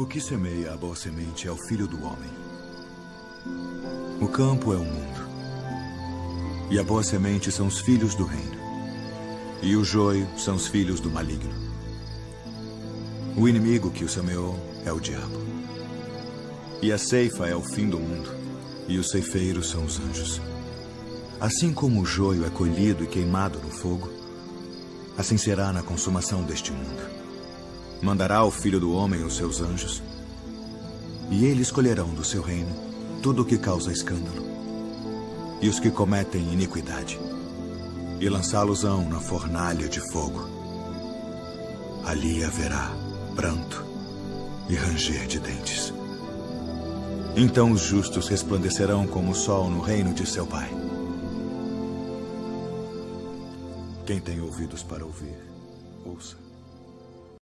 O que semeia a boa semente é o filho do homem. O campo é o mundo. E a boa semente são os filhos do reino. E o joio são os filhos do maligno. O inimigo que o semeou é o diabo. E a ceifa é o fim do mundo. E os ceifeiros são os anjos. Assim como o joio é colhido e queimado no fogo, assim será na consumação deste mundo. Mandará o Filho do Homem os seus anjos, e eles escolherão do seu reino tudo o que causa escândalo, e os que cometem iniquidade, e lançá-los-ão na fornalha de fogo. Ali haverá pranto e ranger de dentes. Então os justos resplandecerão como o sol no reino de seu Pai. Quem tem ouvidos para ouvir, ouça.